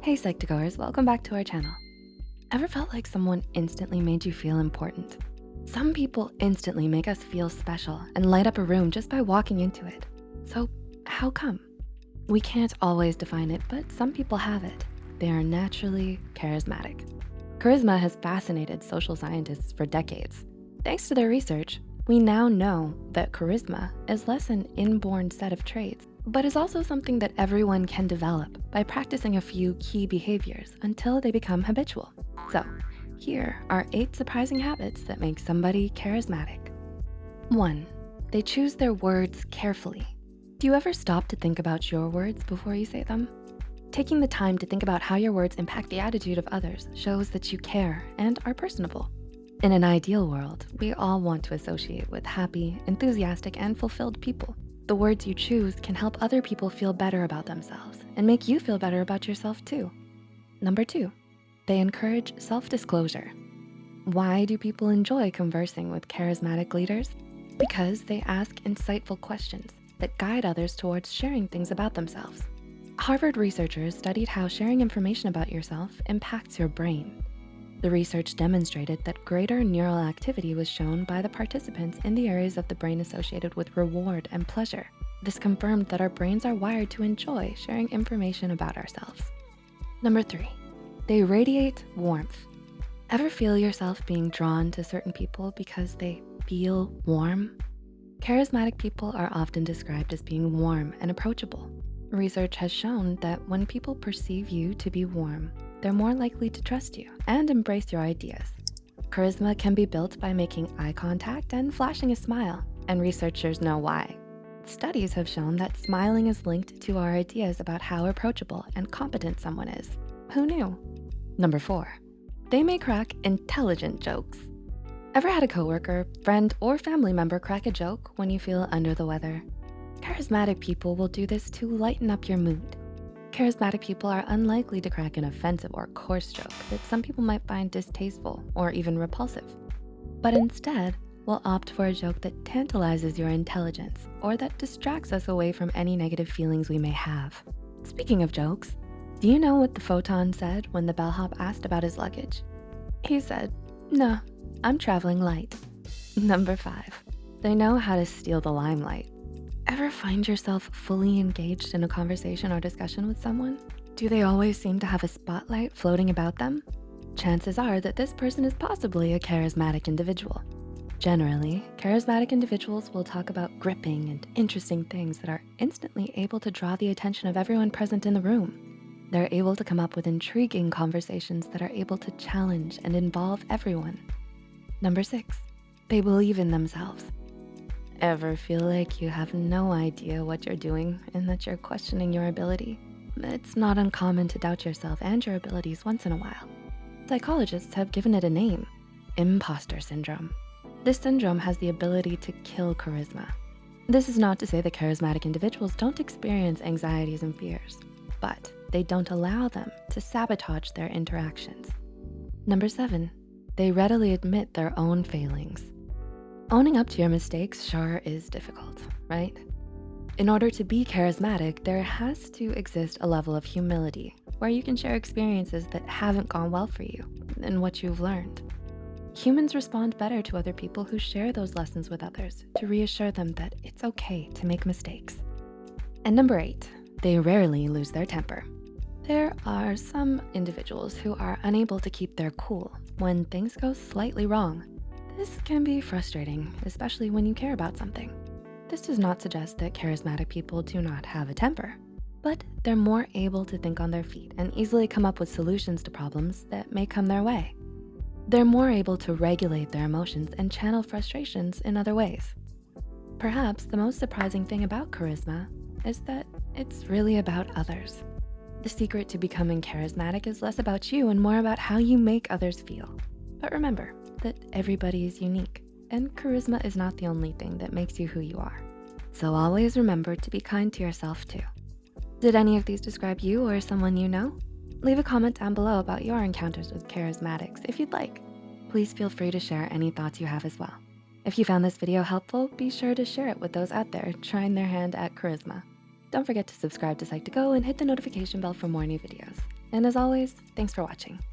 Hey Psych2Goers, welcome back to our channel. Ever felt like someone instantly made you feel important? Some people instantly make us feel special and light up a room just by walking into it. So how come? We can't always define it, but some people have it. They are naturally charismatic. Charisma has fascinated social scientists for decades. Thanks to their research, we now know that charisma is less an inborn set of traits, but is also something that everyone can develop by practicing a few key behaviors until they become habitual. So here are eight surprising habits that make somebody charismatic. One, they choose their words carefully. Do you ever stop to think about your words before you say them? Taking the time to think about how your words impact the attitude of others shows that you care and are personable. In an ideal world, we all want to associate with happy, enthusiastic, and fulfilled people. The words you choose can help other people feel better about themselves and make you feel better about yourself too. Number two, they encourage self-disclosure. Why do people enjoy conversing with charismatic leaders? Because they ask insightful questions that guide others towards sharing things about themselves. Harvard researchers studied how sharing information about yourself impacts your brain. The research demonstrated that greater neural activity was shown by the participants in the areas of the brain associated with reward and pleasure. This confirmed that our brains are wired to enjoy sharing information about ourselves. Number three, they radiate warmth. Ever feel yourself being drawn to certain people because they feel warm? Charismatic people are often described as being warm and approachable. Research has shown that when people perceive you to be warm, they're more likely to trust you and embrace your ideas. Charisma can be built by making eye contact and flashing a smile, and researchers know why. Studies have shown that smiling is linked to our ideas about how approachable and competent someone is. Who knew? Number four, they may crack intelligent jokes. Ever had a coworker, friend, or family member crack a joke when you feel under the weather? Charismatic people will do this to lighten up your mood. Charismatic people are unlikely to crack an offensive or coarse joke that some people might find distasteful or even repulsive, but instead will opt for a joke that tantalizes your intelligence or that distracts us away from any negative feelings we may have. Speaking of jokes, do you know what the photon said when the bellhop asked about his luggage? He said, no, I'm traveling light. Number five, they know how to steal the limelight. Ever find yourself fully engaged in a conversation or discussion with someone? Do they always seem to have a spotlight floating about them? Chances are that this person is possibly a charismatic individual. Generally, charismatic individuals will talk about gripping and interesting things that are instantly able to draw the attention of everyone present in the room. They're able to come up with intriguing conversations that are able to challenge and involve everyone. Number six, they believe in themselves. Ever feel like you have no idea what you're doing and that you're questioning your ability? It's not uncommon to doubt yourself and your abilities once in a while. Psychologists have given it a name, imposter syndrome. This syndrome has the ability to kill charisma. This is not to say that charismatic individuals don't experience anxieties and fears, but they don't allow them to sabotage their interactions. Number seven, they readily admit their own failings. Owning up to your mistakes sure is difficult, right? In order to be charismatic, there has to exist a level of humility where you can share experiences that haven't gone well for you and what you've learned. Humans respond better to other people who share those lessons with others to reassure them that it's okay to make mistakes. And number eight, they rarely lose their temper. There are some individuals who are unable to keep their cool when things go slightly wrong this can be frustrating, especially when you care about something. This does not suggest that charismatic people do not have a temper, but they're more able to think on their feet and easily come up with solutions to problems that may come their way. They're more able to regulate their emotions and channel frustrations in other ways. Perhaps the most surprising thing about charisma is that it's really about others. The secret to becoming charismatic is less about you and more about how you make others feel. But remember, that everybody is unique and charisma is not the only thing that makes you who you are. So always remember to be kind to yourself too. Did any of these describe you or someone you know? Leave a comment down below about your encounters with charismatics if you'd like. Please feel free to share any thoughts you have as well. If you found this video helpful, be sure to share it with those out there trying their hand at charisma. Don't forget to subscribe to Psych2Go and hit the notification bell for more new videos. And as always, thanks for watching.